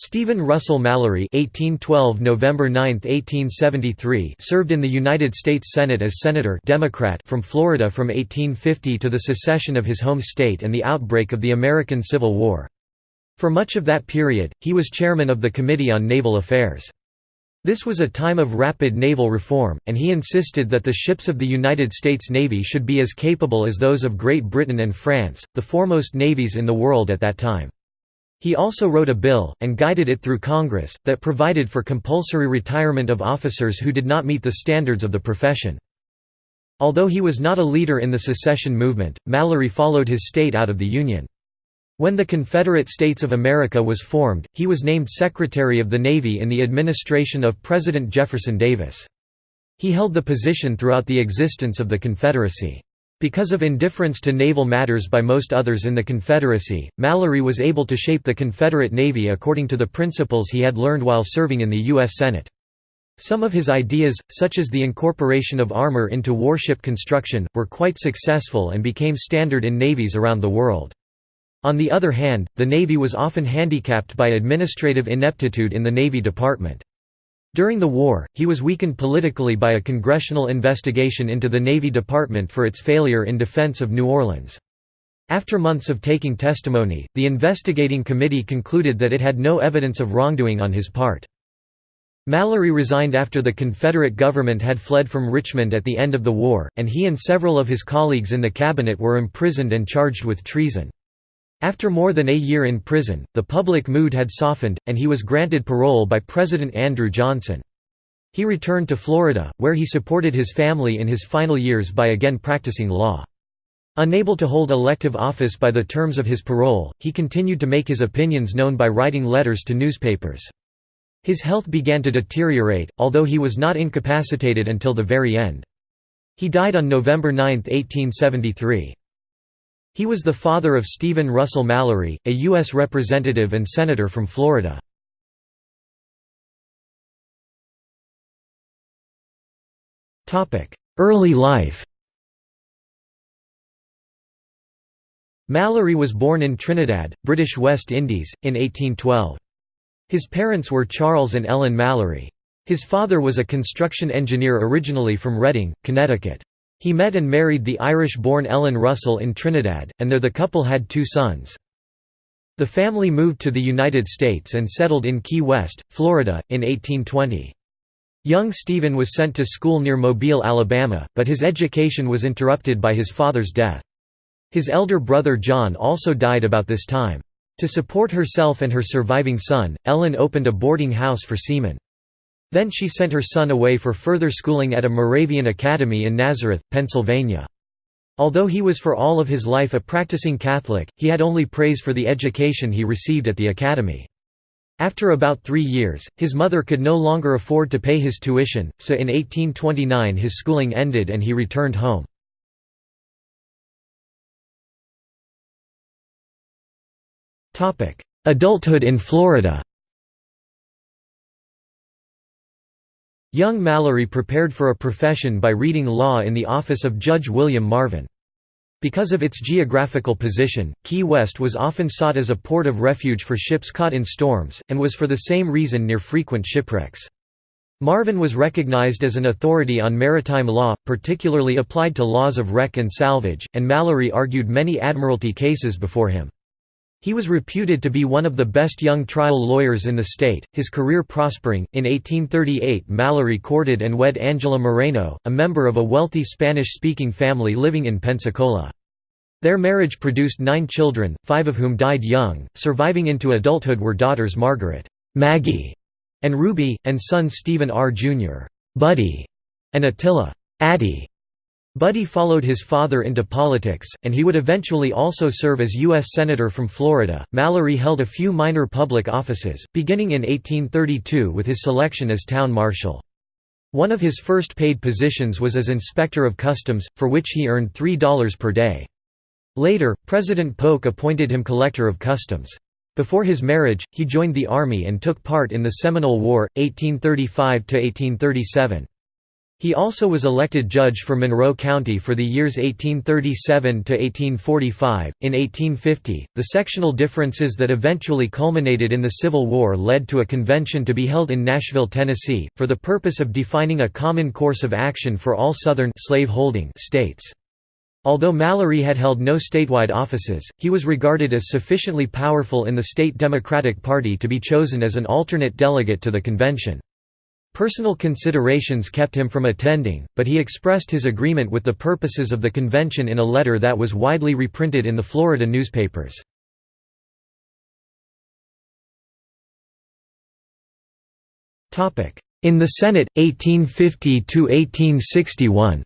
Stephen Russell Mallory (1812 November 9, 1873) served in the United States Senate as senator Democrat from Florida from 1850 to the secession of his home state and the outbreak of the American Civil War. For much of that period, he was chairman of the Committee on Naval Affairs. This was a time of rapid naval reform, and he insisted that the ships of the United States Navy should be as capable as those of Great Britain and France, the foremost navies in the world at that time. He also wrote a bill, and guided it through Congress, that provided for compulsory retirement of officers who did not meet the standards of the profession. Although he was not a leader in the secession movement, Mallory followed his state out of the Union. When the Confederate States of America was formed, he was named Secretary of the Navy in the administration of President Jefferson Davis. He held the position throughout the existence of the Confederacy. Because of indifference to naval matters by most others in the Confederacy, Mallory was able to shape the Confederate Navy according to the principles he had learned while serving in the U.S. Senate. Some of his ideas, such as the incorporation of armor into warship construction, were quite successful and became standard in navies around the world. On the other hand, the Navy was often handicapped by administrative ineptitude in the Navy Department. During the war, he was weakened politically by a congressional investigation into the Navy Department for its failure in defense of New Orleans. After months of taking testimony, the investigating committee concluded that it had no evidence of wrongdoing on his part. Mallory resigned after the Confederate government had fled from Richmond at the end of the war, and he and several of his colleagues in the cabinet were imprisoned and charged with treason. After more than a year in prison, the public mood had softened, and he was granted parole by President Andrew Johnson. He returned to Florida, where he supported his family in his final years by again practicing law. Unable to hold elective office by the terms of his parole, he continued to make his opinions known by writing letters to newspapers. His health began to deteriorate, although he was not incapacitated until the very end. He died on November 9, 1873. He was the father of Stephen Russell Mallory, a U.S. Representative and Senator from Florida. Early life Mallory was born in Trinidad, British West Indies, in 1812. His parents were Charles and Ellen Mallory. His father was a construction engineer originally from Redding, Connecticut. He met and married the Irish-born Ellen Russell in Trinidad, and there the couple had two sons. The family moved to the United States and settled in Key West, Florida, in 1820. Young Stephen was sent to school near Mobile, Alabama, but his education was interrupted by his father's death. His elder brother John also died about this time. To support herself and her surviving son, Ellen opened a boarding house for seamen. Then she sent her son away for further schooling at a Moravian academy in Nazareth, Pennsylvania. Although he was for all of his life a practicing Catholic, he had only praise for the education he received at the academy. After about three years, his mother could no longer afford to pay his tuition, so in 1829 his schooling ended and he returned home. Adulthood in Florida Young Mallory prepared for a profession by reading law in the office of Judge William Marvin. Because of its geographical position, Key West was often sought as a port of refuge for ships caught in storms, and was for the same reason near frequent shipwrecks. Marvin was recognized as an authority on maritime law, particularly applied to laws of wreck and salvage, and Mallory argued many admiralty cases before him. He was reputed to be one of the best young trial lawyers in the state, his career prospering. In 1838, Mallory courted and wed Angela Moreno, a member of a wealthy Spanish speaking family living in Pensacola. Their marriage produced nine children, five of whom died young. Surviving into adulthood were daughters Margaret, Maggie, and Ruby, and son Stephen R. Jr., Buddy, and Attila, Addie. Buddy followed his father into politics, and he would eventually also serve as U.S. Senator from Florida. Mallory held a few minor public offices, beginning in 1832 with his selection as town marshal. One of his first paid positions was as Inspector of Customs, for which he earned $3 per day. Later, President Polk appointed him Collector of Customs. Before his marriage, he joined the Army and took part in the Seminole War, 1835–1837. He also was elected judge for Monroe County for the years 1837 to 1845. In 1850, the sectional differences that eventually culminated in the Civil War led to a convention to be held in Nashville, Tennessee, for the purpose of defining a common course of action for all Southern slave-holding states. Although Mallory had held no statewide offices, he was regarded as sufficiently powerful in the state Democratic Party to be chosen as an alternate delegate to the convention. Personal considerations kept him from attending, but he expressed his agreement with the purposes of the convention in a letter that was widely reprinted in the Florida newspapers. In the Senate, 1850–1861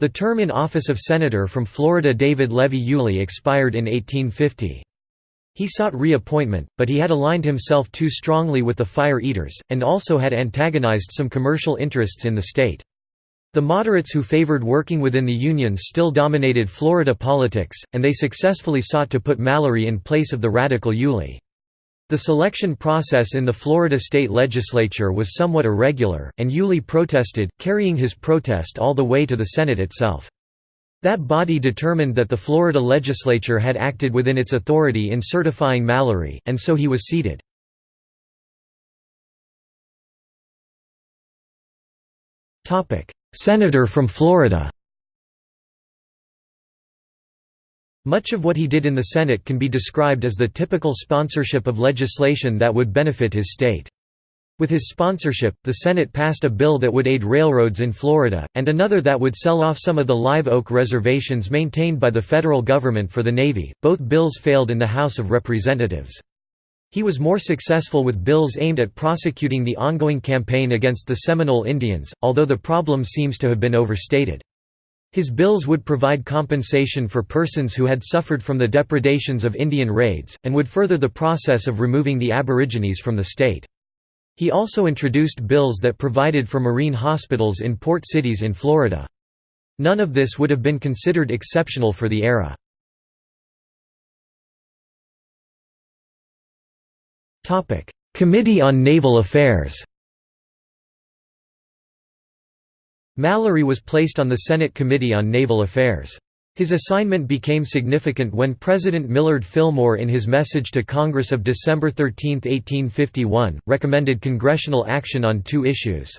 The term in office of Senator from Florida David Levy Yulee expired in 1850. He sought reappointment, but he had aligned himself too strongly with the Fire Eaters, and also had antagonized some commercial interests in the state. The moderates who favored working within the unions still dominated Florida politics, and they successfully sought to put Mallory in place of the radical Yulee. The selection process in the Florida state legislature was somewhat irregular, and Yulee protested, carrying his protest all the way to the Senate itself. That body determined that the Florida legislature had acted within its authority in certifying Mallory, and so he was seated. Senator from Florida Much of what he did in the Senate can be described as the typical sponsorship of legislation that would benefit his state. With his sponsorship, the Senate passed a bill that would aid railroads in Florida, and another that would sell off some of the live oak reservations maintained by the federal government for the Navy. Both bills failed in the House of Representatives. He was more successful with bills aimed at prosecuting the ongoing campaign against the Seminole Indians, although the problem seems to have been overstated. His bills would provide compensation for persons who had suffered from the depredations of Indian raids, and would further the process of removing the Aborigines from the state. He also introduced bills that provided for marine hospitals in port cities in Florida. None of this would have been considered exceptional for the era. Committee on Naval Affairs Mallory was placed on the Senate Committee on Naval Affairs. His assignment became significant when President Millard Fillmore in his message to Congress of December 13, 1851, recommended congressional action on two issues.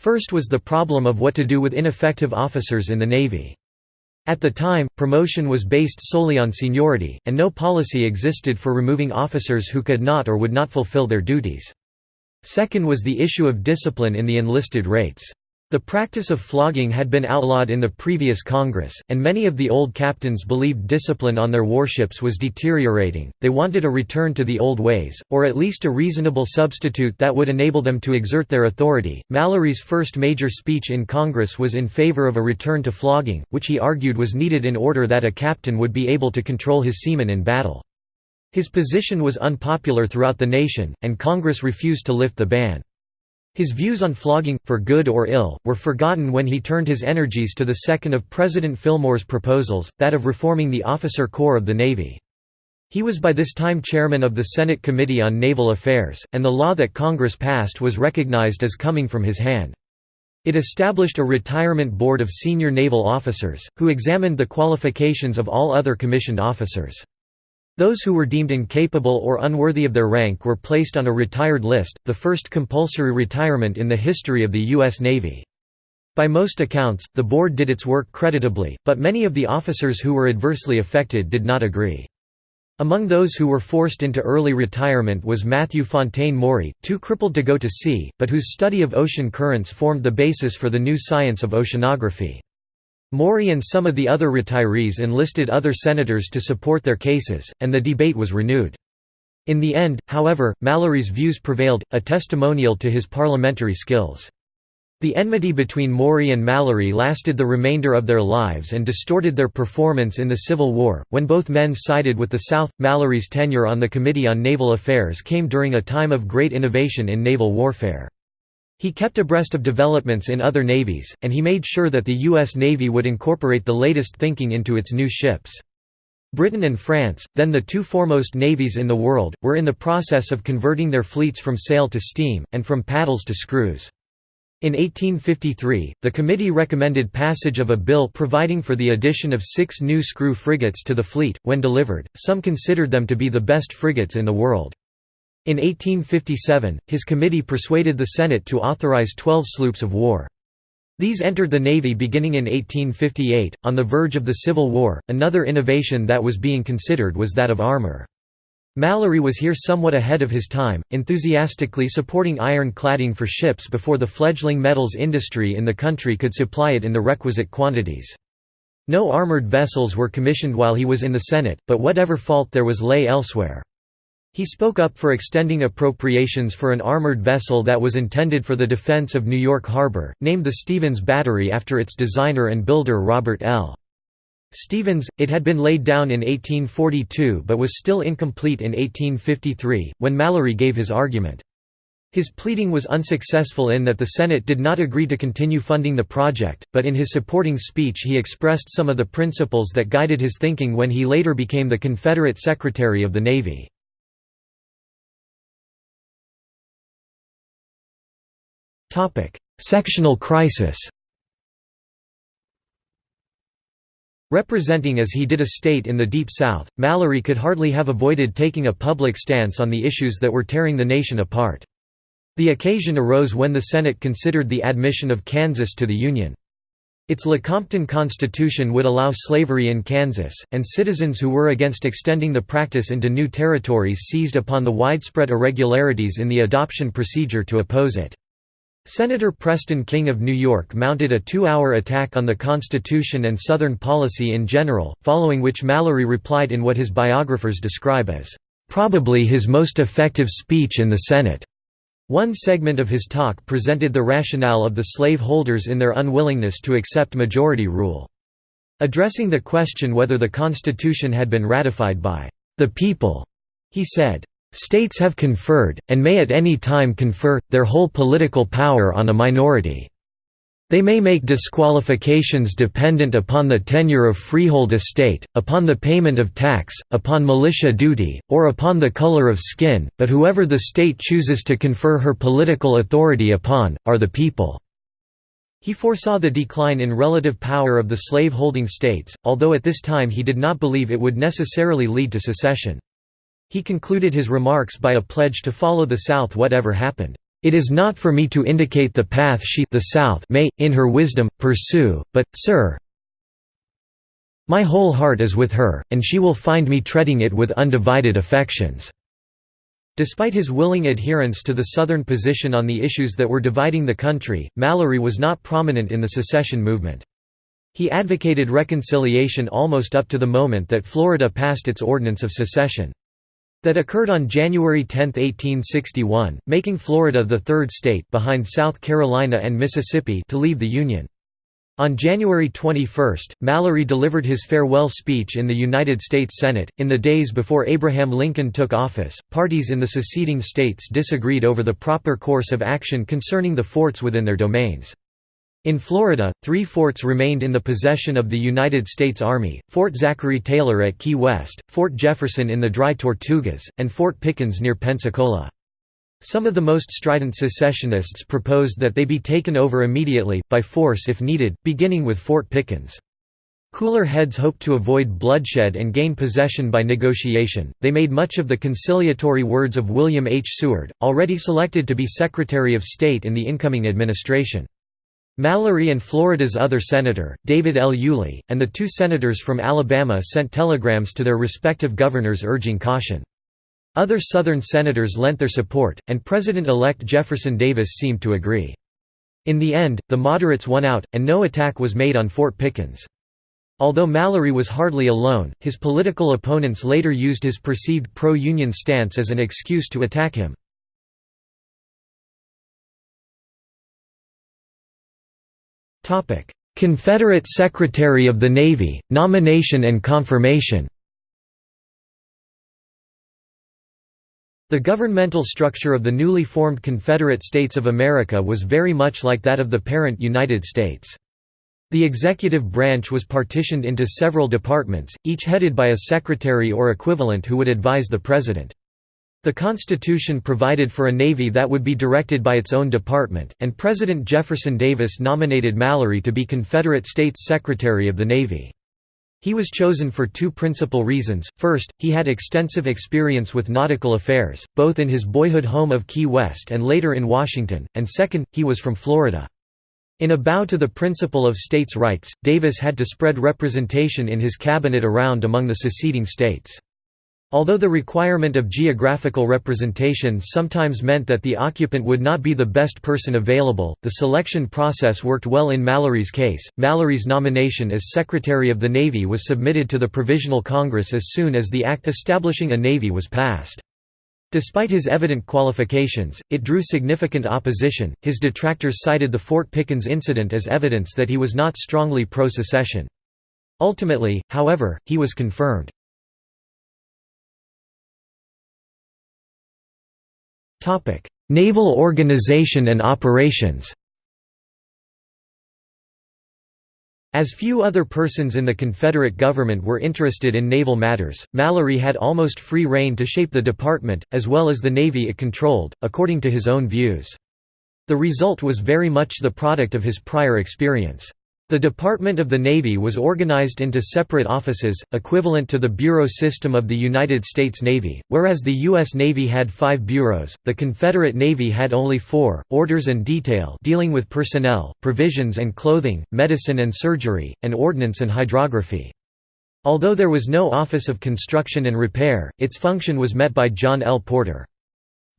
First was the problem of what to do with ineffective officers in the Navy. At the time, promotion was based solely on seniority, and no policy existed for removing officers who could not or would not fulfill their duties. Second was the issue of discipline in the enlisted rates. The practice of flogging had been outlawed in the previous Congress, and many of the old captains believed discipline on their warships was deteriorating. They wanted a return to the old ways, or at least a reasonable substitute that would enable them to exert their authority. Mallory's first major speech in Congress was in favor of a return to flogging, which he argued was needed in order that a captain would be able to control his seamen in battle. His position was unpopular throughout the nation, and Congress refused to lift the ban. His views on flogging, for good or ill, were forgotten when he turned his energies to the second of President Fillmore's proposals, that of reforming the officer corps of the Navy. He was by this time chairman of the Senate Committee on Naval Affairs, and the law that Congress passed was recognized as coming from his hand. It established a retirement board of senior naval officers, who examined the qualifications of all other commissioned officers. Those who were deemed incapable or unworthy of their rank were placed on a retired list, the first compulsory retirement in the history of the U.S. Navy. By most accounts, the board did its work creditably, but many of the officers who were adversely affected did not agree. Among those who were forced into early retirement was Matthew Fontaine Maury, too crippled to go to sea, but whose study of ocean currents formed the basis for the new science of oceanography. Maury and some of the other retirees enlisted other senators to support their cases, and the debate was renewed. In the end, however, Mallory's views prevailed, a testimonial to his parliamentary skills. The enmity between Maury and Mallory lasted the remainder of their lives and distorted their performance in the Civil War. When both men sided with the South, Mallory's tenure on the Committee on Naval Affairs came during a time of great innovation in naval warfare. He kept abreast of developments in other navies, and he made sure that the U.S. Navy would incorporate the latest thinking into its new ships. Britain and France, then the two foremost navies in the world, were in the process of converting their fleets from sail to steam, and from paddles to screws. In 1853, the committee recommended passage of a bill providing for the addition of six new screw frigates to the fleet. When delivered, some considered them to be the best frigates in the world. In 1857, his committee persuaded the Senate to authorize 12 sloops of war. These entered the Navy beginning in 1858. On the verge of the Civil War, another innovation that was being considered was that of armor. Mallory was here somewhat ahead of his time, enthusiastically supporting iron cladding for ships before the fledgling metals industry in the country could supply it in the requisite quantities. No armored vessels were commissioned while he was in the Senate, but whatever fault there was lay elsewhere. He spoke up for extending appropriations for an armored vessel that was intended for the defense of New York Harbor, named the Stevens Battery after its designer and builder Robert L. Stevens, it had been laid down in 1842 but was still incomplete in 1853, when Mallory gave his argument. His pleading was unsuccessful in that the Senate did not agree to continue funding the project, but in his supporting speech he expressed some of the principles that guided his thinking when he later became the Confederate Secretary of the Navy. Sectional crisis Representing as he did a state in the Deep South, Mallory could hardly have avoided taking a public stance on the issues that were tearing the nation apart. The occasion arose when the Senate considered the admission of Kansas to the Union. Its Lecompton Constitution would allow slavery in Kansas, and citizens who were against extending the practice into new territories seized upon the widespread irregularities in the adoption procedure to oppose it. Senator Preston King of New York mounted a two-hour attack on the Constitution and Southern policy in general, following which Mallory replied in what his biographers describe as, "...probably his most effective speech in the Senate." One segment of his talk presented the rationale of the slave holders in their unwillingness to accept majority rule. Addressing the question whether the Constitution had been ratified by the people, he said, States have conferred, and may at any time confer, their whole political power on a minority. They may make disqualifications dependent upon the tenure of freehold estate, upon the payment of tax, upon militia duty, or upon the color of skin, but whoever the state chooses to confer her political authority upon, are the people." He foresaw the decline in relative power of the slave-holding states, although at this time he did not believe it would necessarily lead to secession. He concluded his remarks by a pledge to follow the South whatever happened. It is not for me to indicate the path she the South may, in her wisdom, pursue, but, sir, my whole heart is with her, and she will find me treading it with undivided affections." Despite his willing adherence to the Southern position on the issues that were dividing the country, Mallory was not prominent in the secession movement. He advocated reconciliation almost up to the moment that Florida passed its Ordinance of Secession. That occurred on January 10, 1861, making Florida the third state behind South Carolina and Mississippi to leave the Union. On January 21, Mallory delivered his farewell speech in the United States Senate. In the days before Abraham Lincoln took office, parties in the seceding states disagreed over the proper course of action concerning the forts within their domains. In Florida, three forts remained in the possession of the United States Army, Fort Zachary Taylor at Key West, Fort Jefferson in the Dry Tortugas, and Fort Pickens near Pensacola. Some of the most strident secessionists proposed that they be taken over immediately, by force if needed, beginning with Fort Pickens. Cooler heads hoped to avoid bloodshed and gain possession by negotiation. They made much of the conciliatory words of William H. Seward, already selected to be Secretary of State in the incoming administration. Mallory and Florida's other senator, David L. Yulee, and the two senators from Alabama sent telegrams to their respective governors urging caution. Other Southern senators lent their support, and President-elect Jefferson Davis seemed to agree. In the end, the moderates won out, and no attack was made on Fort Pickens. Although Mallory was hardly alone, his political opponents later used his perceived pro-Union stance as an excuse to attack him. Confederate Secretary of the Navy, nomination and confirmation The governmental structure of the newly formed Confederate States of America was very much like that of the parent United States. The executive branch was partitioned into several departments, each headed by a secretary or equivalent who would advise the president. The Constitution provided for a Navy that would be directed by its own department, and President Jefferson Davis nominated Mallory to be Confederate States Secretary of the Navy. He was chosen for two principal reasons, first, he had extensive experience with nautical affairs, both in his boyhood home of Key West and later in Washington, and second, he was from Florida. In a bow to the principle of states' rights, Davis had to spread representation in his cabinet around among the seceding states. Although the requirement of geographical representation sometimes meant that the occupant would not be the best person available, the selection process worked well in Mallory's case. Mallory's nomination as Secretary of the Navy was submitted to the Provisional Congress as soon as the act establishing a navy was passed. Despite his evident qualifications, it drew significant opposition. His detractors cited the Fort Pickens incident as evidence that he was not strongly pro secession. Ultimately, however, he was confirmed. Topic: Naval organization and operations. As few other persons in the Confederate government were interested in naval matters, Mallory had almost free rein to shape the department, as well as the navy it controlled, according to his own views. The result was very much the product of his prior experience. The Department of the Navy was organized into separate offices, equivalent to the bureau system of the United States Navy, whereas the U.S. Navy had five bureaus, the Confederate Navy had only four, orders and detail dealing with personnel, provisions and clothing, medicine and surgery, and ordnance and hydrography. Although there was no Office of Construction and Repair, its function was met by John L. Porter.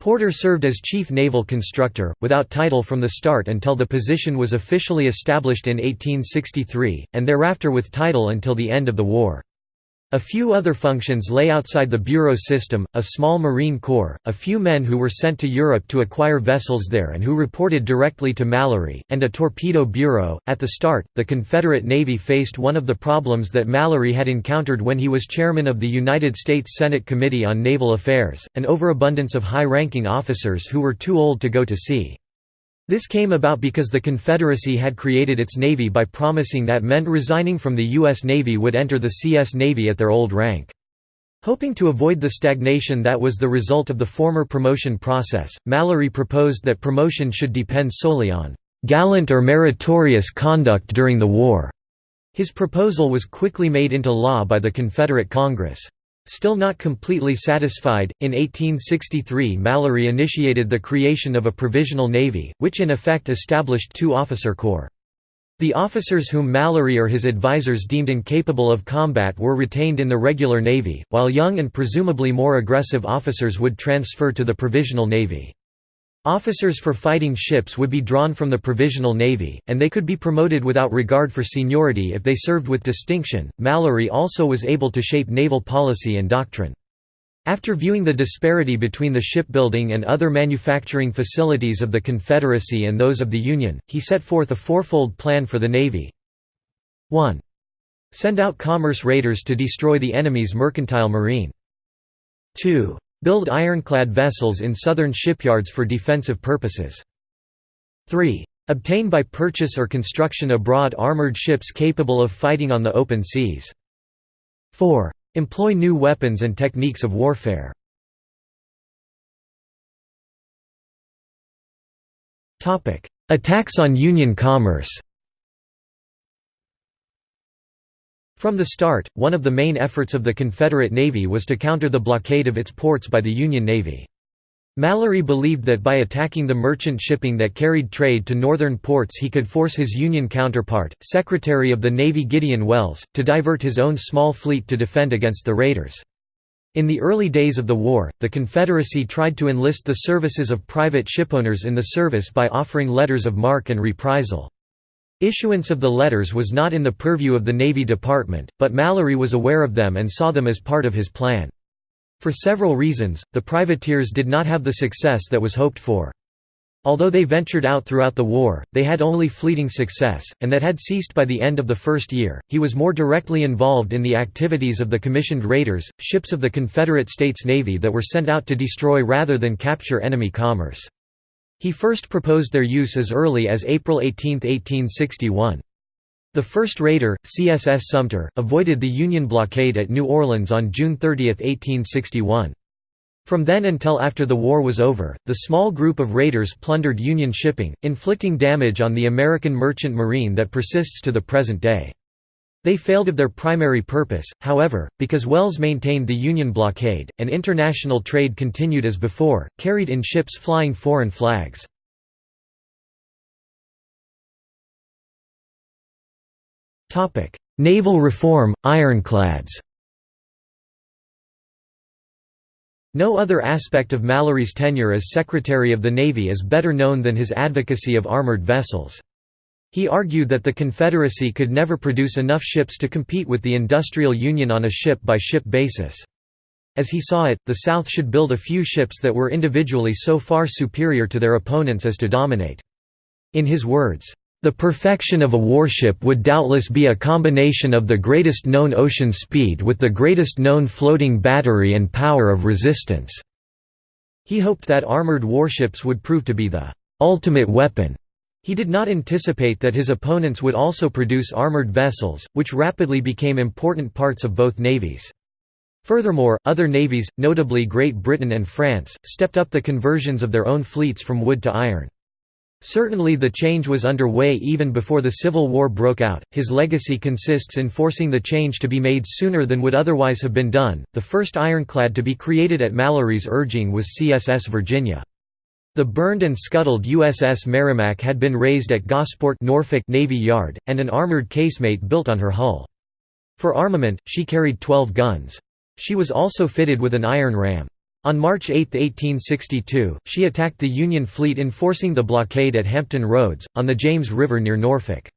Porter served as chief naval constructor, without title from the start until the position was officially established in 1863, and thereafter with title until the end of the war. A few other functions lay outside the bureau system, a small marine corps, a few men who were sent to Europe to acquire vessels there and who reported directly to Mallory, and a torpedo bureau. At the start, the Confederate Navy faced one of the problems that Mallory had encountered when he was chairman of the United States Senate Committee on Naval Affairs, an overabundance of high-ranking officers who were too old to go to sea. This came about because the Confederacy had created its Navy by promising that men resigning from the U.S. Navy would enter the CS Navy at their old rank. Hoping to avoid the stagnation that was the result of the former promotion process, Mallory proposed that promotion should depend solely on "...gallant or meritorious conduct during the war." His proposal was quickly made into law by the Confederate Congress. Still not completely satisfied, in 1863 Mallory initiated the creation of a provisional navy, which in effect established two officer corps. The officers whom Mallory or his advisers deemed incapable of combat were retained in the regular navy, while young and presumably more aggressive officers would transfer to the provisional navy. Officers for fighting ships would be drawn from the Provisional Navy, and they could be promoted without regard for seniority if they served with distinction. Mallory also was able to shape naval policy and doctrine. After viewing the disparity between the shipbuilding and other manufacturing facilities of the Confederacy and those of the Union, he set forth a fourfold plan for the Navy. 1. Send out commerce raiders to destroy the enemy's mercantile marine. 2 Build ironclad vessels in southern shipyards for defensive purposes. 3. Obtain by purchase or construction abroad armored ships capable of fighting on the open seas. 4. Employ new weapons and techniques of warfare. Attacks on Union commerce From the start, one of the main efforts of the Confederate Navy was to counter the blockade of its ports by the Union Navy. Mallory believed that by attacking the merchant shipping that carried trade to northern ports he could force his Union counterpart, Secretary of the Navy Gideon Welles, to divert his own small fleet to defend against the raiders. In the early days of the war, the Confederacy tried to enlist the services of private shipowners in the service by offering letters of marque and reprisal. Issuance of the letters was not in the purview of the Navy Department, but Mallory was aware of them and saw them as part of his plan. For several reasons, the privateers did not have the success that was hoped for. Although they ventured out throughout the war, they had only fleeting success, and that had ceased by the end of the first year. He was more directly involved in the activities of the commissioned raiders, ships of the Confederate States Navy that were sent out to destroy rather than capture enemy commerce. He first proposed their use as early as April 18, 1861. The first raider, CSS Sumter, avoided the Union blockade at New Orleans on June 30, 1861. From then until after the war was over, the small group of raiders plundered Union shipping, inflicting damage on the American merchant marine that persists to the present day. They failed of their primary purpose, however, because Welles maintained the Union blockade, and international trade continued as before, carried in ships flying foreign flags. Naval reform, ironclads No other aspect of Mallory's tenure as Secretary of the Navy is better known than his advocacy of armored vessels. He argued that the Confederacy could never produce enough ships to compete with the Industrial Union on a ship-by-ship -ship basis. As he saw it, the South should build a few ships that were individually so far superior to their opponents as to dominate. In his words, the perfection of a warship would doubtless be a combination of the greatest known ocean speed with the greatest known floating battery and power of resistance." He hoped that armored warships would prove to be the «ultimate weapon». He did not anticipate that his opponents would also produce armored vessels, which rapidly became important parts of both navies. Furthermore, other navies, notably Great Britain and France, stepped up the conversions of their own fleets from wood to iron. Certainly the change was underway even before the Civil War broke out. His legacy consists in forcing the change to be made sooner than would otherwise have been done. The first ironclad to be created at Mallory's urging was CSS Virginia. The burned and scuttled USS Merrimac had been raised at Gosport Norfolk Navy Yard, and an armored casemate built on her hull. For armament, she carried 12 guns. She was also fitted with an iron ram. On March 8, 1862, she attacked the Union fleet enforcing the blockade at Hampton Roads, on the James River near Norfolk.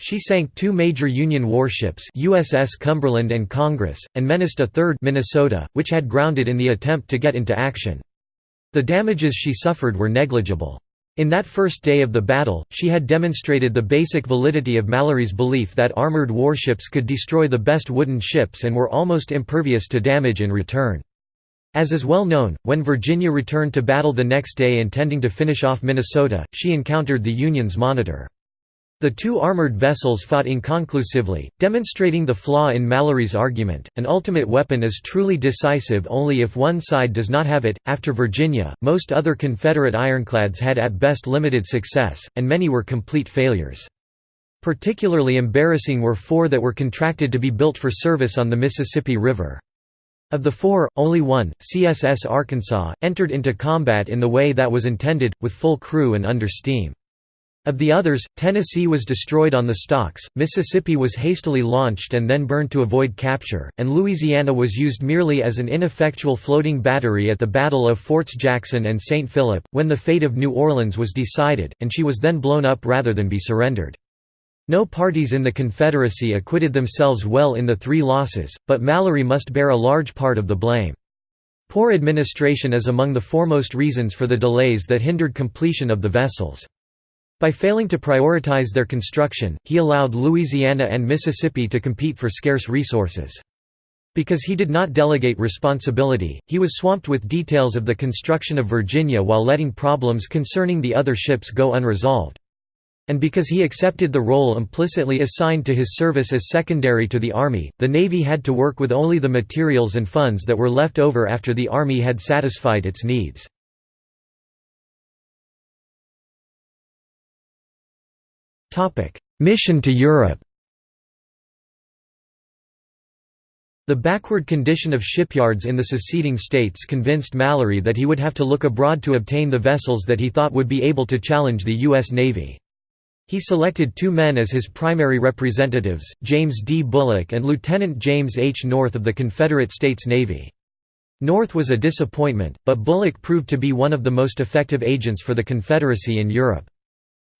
She sank two major Union warships USS Cumberland and Congress, and menaced a third Minnesota, which had grounded in the attempt to get into action. The damages she suffered were negligible. In that first day of the battle, she had demonstrated the basic validity of Mallory's belief that armored warships could destroy the best wooden ships and were almost impervious to damage in return. As is well known, when Virginia returned to battle the next day intending to finish off Minnesota, she encountered the Union's Monitor. The two armored vessels fought inconclusively, demonstrating the flaw in Mallory's argument. An ultimate weapon is truly decisive only if one side does not have it. After Virginia, most other Confederate ironclads had at best limited success, and many were complete failures. Particularly embarrassing were four that were contracted to be built for service on the Mississippi River. Of the four, only one, CSS Arkansas, entered into combat in the way that was intended, with full crew and under steam. Of the others, Tennessee was destroyed on the stocks, Mississippi was hastily launched and then burned to avoid capture, and Louisiana was used merely as an ineffectual floating battery at the Battle of Forts Jackson and St. Philip, when the fate of New Orleans was decided, and she was then blown up rather than be surrendered. No parties in the Confederacy acquitted themselves well in the three losses, but Mallory must bear a large part of the blame. Poor administration is among the foremost reasons for the delays that hindered completion of the vessels. By failing to prioritize their construction, he allowed Louisiana and Mississippi to compete for scarce resources. Because he did not delegate responsibility, he was swamped with details of the construction of Virginia while letting problems concerning the other ships go unresolved. And because he accepted the role implicitly assigned to his service as secondary to the Army, the Navy had to work with only the materials and funds that were left over after the Army had satisfied its needs. Mission to Europe The backward condition of shipyards in the seceding states convinced Mallory that he would have to look abroad to obtain the vessels that he thought would be able to challenge the U.S. Navy. He selected two men as his primary representatives, James D. Bulloch and Lieutenant James H. North of the Confederate States Navy. North was a disappointment, but Bulloch proved to be one of the most effective agents for the Confederacy in Europe.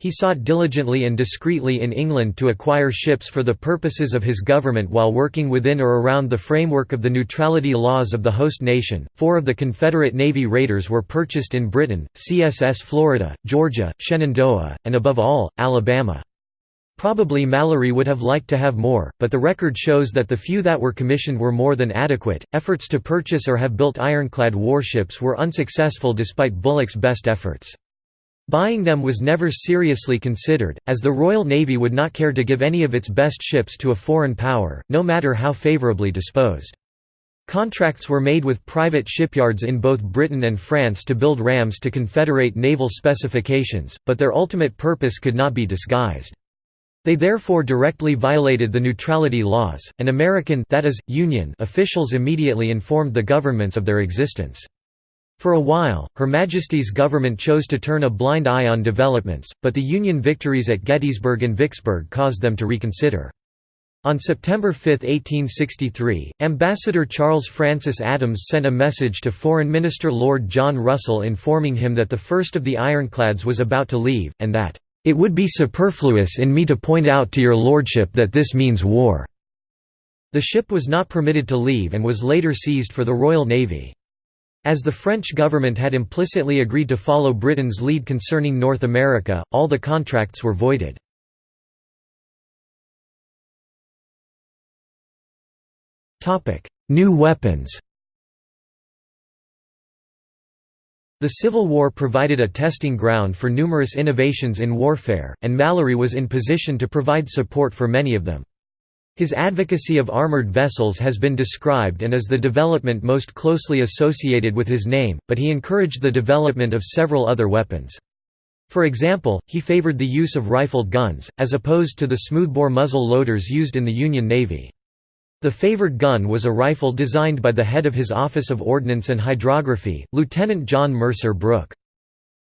He sought diligently and discreetly in England to acquire ships for the purposes of his government while working within or around the framework of the neutrality laws of the host nation. Four of the Confederate Navy raiders were purchased in Britain CSS Florida, Georgia, Shenandoah, and above all, Alabama. Probably Mallory would have liked to have more, but the record shows that the few that were commissioned were more than adequate. Efforts to purchase or have built ironclad warships were unsuccessful despite Bulloch's best efforts. Buying them was never seriously considered, as the Royal Navy would not care to give any of its best ships to a foreign power, no matter how favourably disposed. Contracts were made with private shipyards in both Britain and France to build rams to Confederate naval specifications, but their ultimate purpose could not be disguised. They therefore directly violated the neutrality laws, and American that is, Union officials immediately informed the governments of their existence. For a while, Her Majesty's government chose to turn a blind eye on developments, but the Union victories at Gettysburg and Vicksburg caused them to reconsider. On September 5, 1863, Ambassador Charles Francis Adams sent a message to Foreign Minister Lord John Russell informing him that the first of the ironclads was about to leave, and that it would be superfluous in me to point out to your lordship that this means war." The ship was not permitted to leave and was later seized for the Royal Navy. As the French government had implicitly agreed to follow Britain's lead concerning North America, all the contracts were voided. New weapons The Civil War provided a testing ground for numerous innovations in warfare, and Mallory was in position to provide support for many of them. His advocacy of armored vessels has been described and is the development most closely associated with his name, but he encouraged the development of several other weapons. For example, he favored the use of rifled guns, as opposed to the smoothbore muzzle loaders used in the Union Navy. The favored gun was a rifle designed by the head of his Office of Ordnance and Hydrography, Lieutenant John Mercer Brooke.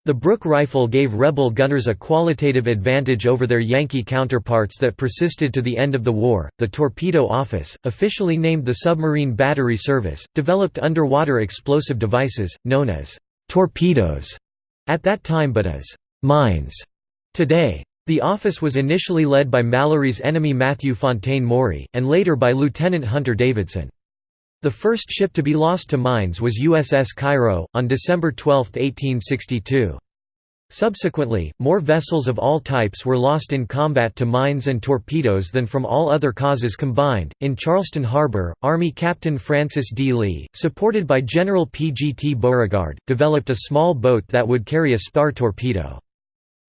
The Brooke rifle gave rebel gunners a qualitative advantage over their Yankee counterparts that persisted to the end of the war. The Torpedo Office, officially named the Submarine Battery Service, developed underwater explosive devices, known as torpedoes at that time but as mines today. The office was initially led by Mallory's enemy Matthew Fontaine Maury, and later by Lieutenant Hunter Davidson. The first ship to be lost to mines was USS Cairo, on December 12, 1862. Subsequently, more vessels of all types were lost in combat to mines and torpedoes than from all other causes combined. In Charleston Harbor, Army Captain Francis D. Lee, supported by General P. G. T. Beauregard, developed a small boat that would carry a spar torpedo.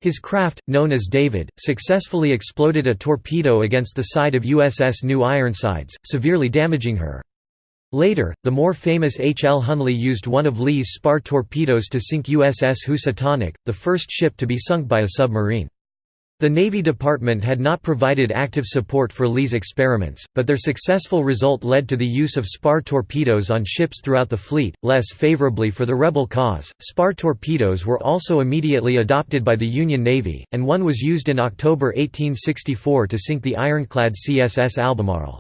His craft, known as David, successfully exploded a torpedo against the side of USS New Ironsides, severely damaging her. Later, the more famous H. L. Hunley used one of Lee's spar torpedoes to sink USS Housatonic, the first ship to be sunk by a submarine. The Navy Department had not provided active support for Lee's experiments, but their successful result led to the use of spar torpedoes on ships throughout the fleet, less favorably for the rebel cause. Spar torpedoes were also immediately adopted by the Union Navy, and one was used in October 1864 to sink the ironclad CSS Albemarle.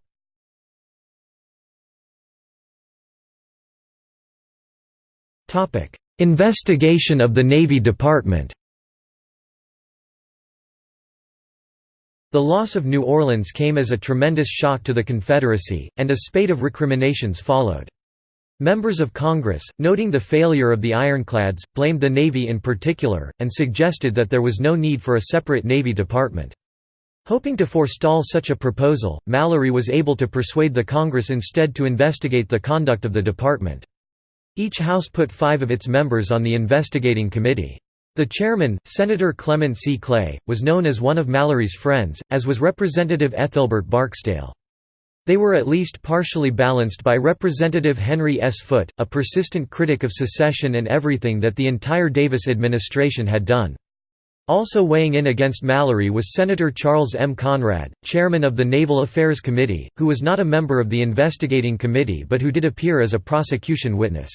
Investigation of the Navy Department The loss of New Orleans came as a tremendous shock to the Confederacy, and a spate of recriminations followed. Members of Congress, noting the failure of the ironclads, blamed the Navy in particular, and suggested that there was no need for a separate Navy department. Hoping to forestall such a proposal, Mallory was able to persuade the Congress instead to investigate the conduct of the department. Each House put five of its members on the investigating committee. The chairman, Senator Clement C. Clay, was known as one of Mallory's friends, as was Representative Ethelbert Barksdale. They were at least partially balanced by Representative Henry S. Foote, a persistent critic of secession and everything that the entire Davis administration had done. Also weighing in against Mallory was Senator Charles M. Conrad, chairman of the Naval Affairs Committee, who was not a member of the investigating committee but who did appear as a prosecution witness.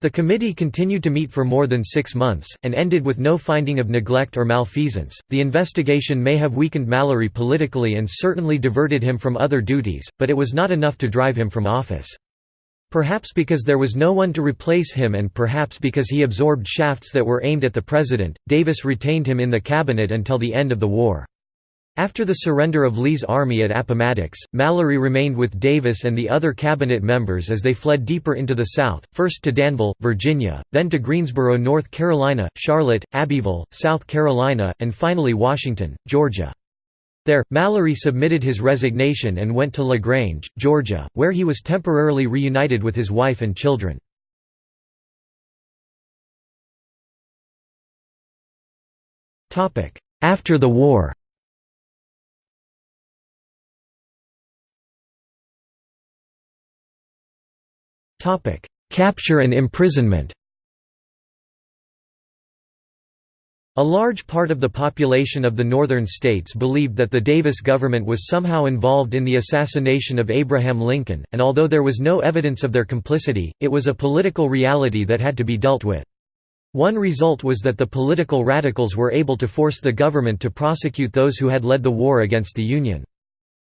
The committee continued to meet for more than six months, and ended with no finding of neglect or malfeasance. The investigation may have weakened Mallory politically and certainly diverted him from other duties, but it was not enough to drive him from office. Perhaps because there was no one to replace him and perhaps because he absorbed shafts that were aimed at the president, Davis retained him in the cabinet until the end of the war. After the surrender of Lee's army at Appomattox, Mallory remained with Davis and the other cabinet members as they fled deeper into the South, first to Danville, Virginia, then to Greensboro, North Carolina, Charlotte, Abbeville, South Carolina, and finally Washington, Georgia. There, Mallory submitted his resignation and went to LaGrange, Georgia, where he was temporarily reunited with his wife and children. After the war Capture and imprisonment A large part of the population of the northern states believed that the Davis government was somehow involved in the assassination of Abraham Lincoln, and although there was no evidence of their complicity, it was a political reality that had to be dealt with. One result was that the political radicals were able to force the government to prosecute those who had led the war against the Union.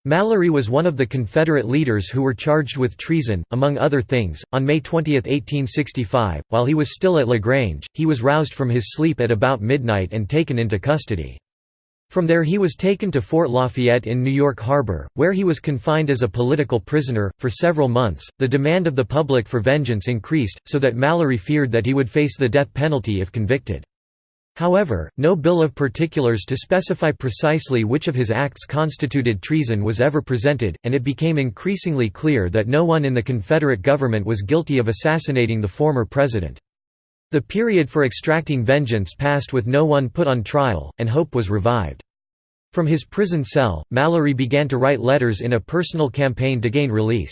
Mallory was one of the Confederate leaders who were charged with treason, among other things. On May 20, 1865, while he was still at LaGrange, he was roused from his sleep at about midnight and taken into custody. From there he was taken to Fort Lafayette in New York Harbor, where he was confined as a political prisoner. For several months, the demand of the public for vengeance increased, so that Mallory feared that he would face the death penalty if convicted. However, no bill of particulars to specify precisely which of his acts constituted treason was ever presented, and it became increasingly clear that no one in the Confederate government was guilty of assassinating the former president. The period for extracting vengeance passed with no one put on trial, and hope was revived. From his prison cell, Mallory began to write letters in a personal campaign to gain release.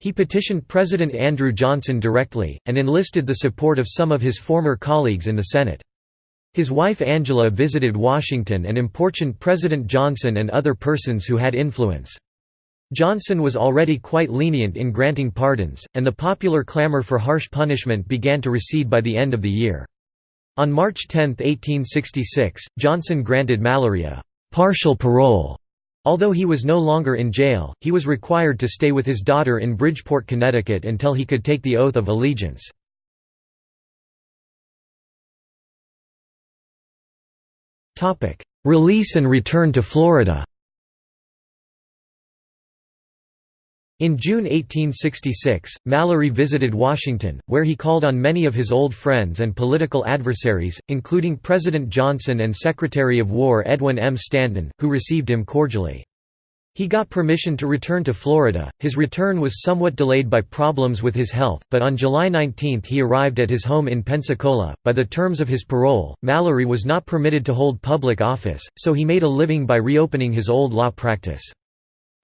He petitioned President Andrew Johnson directly, and enlisted the support of some of his former colleagues in the Senate. His wife Angela visited Washington and importuned President Johnson and other persons who had influence. Johnson was already quite lenient in granting pardons, and the popular clamor for harsh punishment began to recede by the end of the year. On March 10, 1866, Johnson granted Mallory a «partial parole». Although he was no longer in jail, he was required to stay with his daughter in Bridgeport, Connecticut until he could take the oath of allegiance. Release and return to Florida In June 1866, Mallory visited Washington, where he called on many of his old friends and political adversaries, including President Johnson and Secretary of War Edwin M. Stanton, who received him cordially. He got permission to return to Florida. His return was somewhat delayed by problems with his health, but on July 19 he arrived at his home in Pensacola. By the terms of his parole, Mallory was not permitted to hold public office, so he made a living by reopening his old law practice.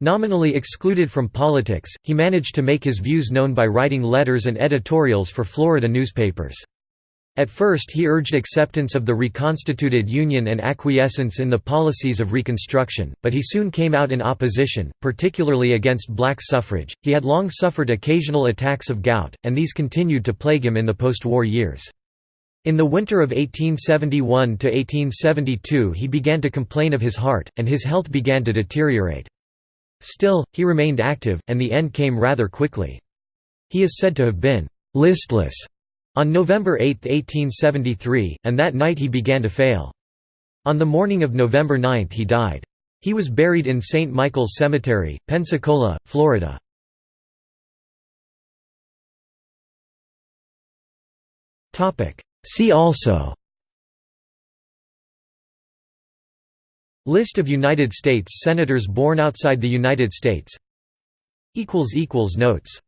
Nominally excluded from politics, he managed to make his views known by writing letters and editorials for Florida newspapers. At first he urged acceptance of the reconstituted Union and acquiescence in the policies of Reconstruction, but he soon came out in opposition, particularly against black suffrage. He had long suffered occasional attacks of gout, and these continued to plague him in the post-war years. In the winter of 1871–1872 he began to complain of his heart, and his health began to deteriorate. Still, he remained active, and the end came rather quickly. He is said to have been «listless» On November 8, 1873, and that night he began to fail. On the morning of November 9 he died. He was buried in St. Michael's Cemetery, Pensacola, Florida. See also List of United States Senators born outside the United States Notes